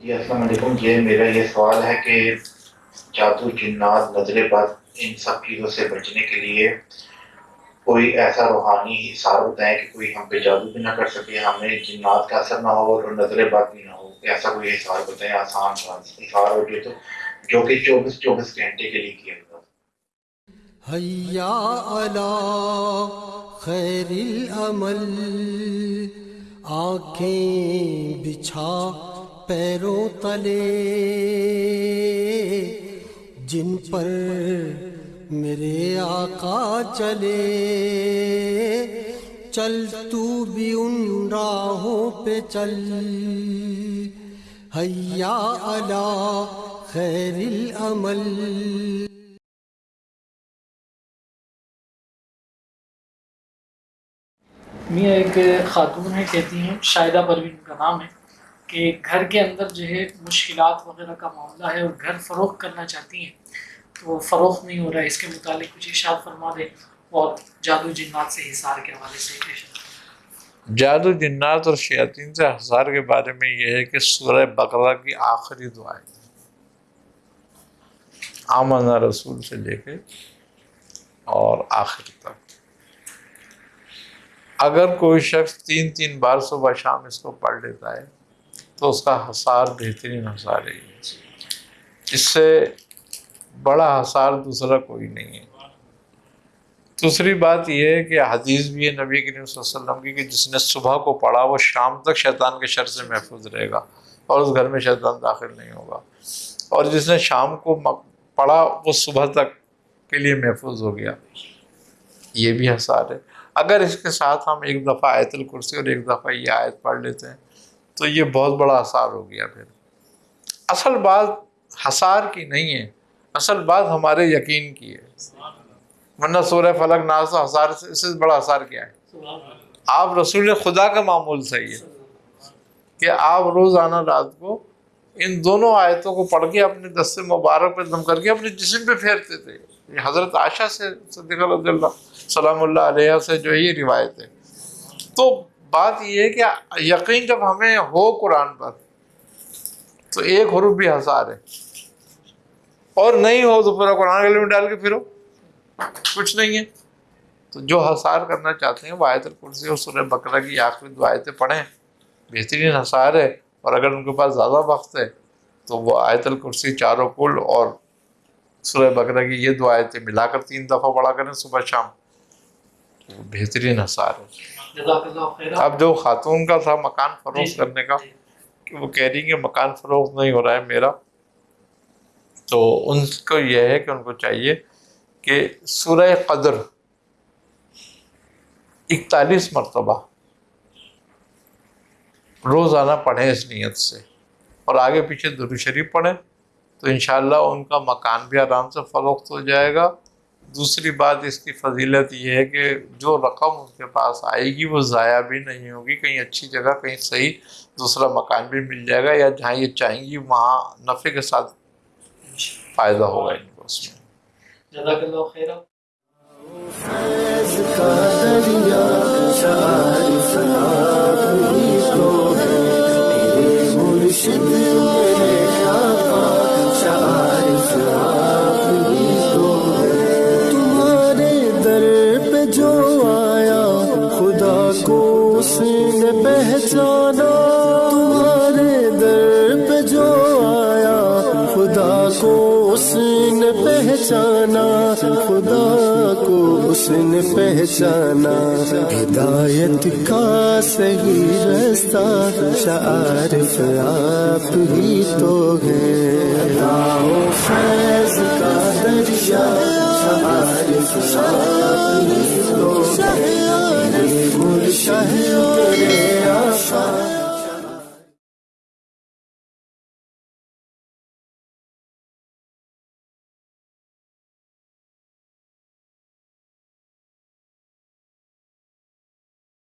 جی السلام علیکم۔ یہ میرا یہ سوال ہے کہ جادو، جنات نظر بد، ان سب چیزوں سے بچنے کے لیے کوئی ایسا روحانی حصار ہوتا ہے کہ کوئی ہم پہ جادو بھی نہ کر سکے، ہمیں جنات کا اثر نہ ہو اور نظر بد بھی نہ ہو؟ ایسا کوئی حصار بتائیں، آسان حصار ہو جو تو جو کہ چوبیس چوبیس گھنٹے کے لیے کیا جاتا حیا علی خیر العمل، آنکھیں بچھا پیروں تلے جن پر میرے آقا چلے۔ چل تو بھی ان راہوں پہ چل۔ حیا علی خیر العمل۔ میاں ایک خاتون ہے کہتی ہیں، شاہدہ پروین کا نام ہے۔ کہ گھر کے اندر جو ہے مشکلات وغیرہ کا معاملہ ہے اور گھر فروخت کرنا چاہتی ہیں، تو فروخت نہیں ہو رہا ہے۔ اس کے متعلق کچھ اشار فرما دیں اور جادو جنات سے حصار کے حوالے سے جادو جنات اور شیاطین سے حصار کے بارے میں یہ ہے کہ سورہ بقرہ کی آخری دعائیں آمنہ رسول سے لے کے اور آخر تک۔ اگر کوئی شخص تین تین بار صبح شام اس کو پڑھ لیتا ہے تو اس کا حسار بہترین حسار ہے اس سے بڑا حسار دوسرا کوئی نہیں ہے۔ دوسری بات یہ ہے کہ حدیث بھی ہے نبی کریم صلی اللہ علیہ وسلم کی کہ جس نے صبح کو پڑھا وہ شام تک شیطان کے شر سے محفوظ رہے گا اور اس گھر میں شیطان داخل نہیں ہوگا۔ اور جس نے شام کو پڑھا وہ صبح تک کے لیے محفوظ ہو گیا۔ یہ بھی حسار ہے۔ اگر اس کے ساتھ ہم ایک دفعہ آیت الکرسی اور ایک دفعہ یہ آیت پڑھ لیتے ہیں تو یہ بہت بڑا اثار ہو گیا پھر۔ اصل بات حسار کی نہیں ہے، اصل بات ہمارے یقین کی ہے۔ ورنہ سورہ فلک ناز حسار سے، اس سے بڑا اثار کیا ہے؟ آپ رسول خدا کا معمول صحیح ہے کہ آپ روزانہ رات کو ان دونوں آیتوں کو پڑھ کے اپنے دست مبارک پہ دم کر کے اپنے جسم پہ پھیرتے تھے۔ یہ حضرت عائشہ سے صدیق رضی اللہ سلام اللہ علیہ سے جو یہ روایت ہے۔ تو بات یہ ہے کہ یقین جب ہمیں ہو قرآن پر، تو ایک حروف بھی حسار ہے۔ اور نہیں ہو تو پورا قرآن گلے میں ڈال کے پھرو۔ کچھ نہیں ہے۔ تو جو حسار کرنا چاہتے ہیں، وہ آیت الکرسی اور سورہ بکرا کی آخری دو آیتیں پڑھیں۔ بہترین حسار ہے۔ اور اگر ان کے پاس زیادہ وقت ہے، تو وہ آیت الکرسی چاروں کل اور سورہ بکرا کی یہ دو آیتیں ملا کر تین دفعہ پڑھا کریں صبح شام۔ بہترین حسار ہے اب جو خاتون کا تھا مکان فروخت کرنے کا کہ وہ کہہ رہی کہ مکان فروخت نہیں ہو رہا ہے میرا۔ تو ان کو یہ ہے کہ ان کو چاہیے کہ سورہ قدر اکتالیس مرتبہ روزانہ پڑھیں اس نیت سے۔ اور آگے پیچھے درو شریف پڑھیں تو انشاءاللہ ان کا مکان بھی آرام سے فروخت ہو جائے گا۔ دوسری بات اس کی فضیلت یہ ہے کہ جو رقم ان کے پاس آئے گی وہ ضائع بھی نہیں ہوگی کہیں اچھی جگہ کہیں صحیح دوسرا مکان بھی مل جائے گا یا جہاں یہ چاہیں گی وہاں نفع کے ساتھ فائدہ ہوگا ان کو اس میں۔ پہچانا تمہارے در پہ جو آیا، خدا کو اس نے پہچانا، خدا کو اس نے پہچانا۔ ہدایت کا صحیح رستہ شعارف آپ ہی تو ہے فیض کا دریا، شعارف آپ ہی تو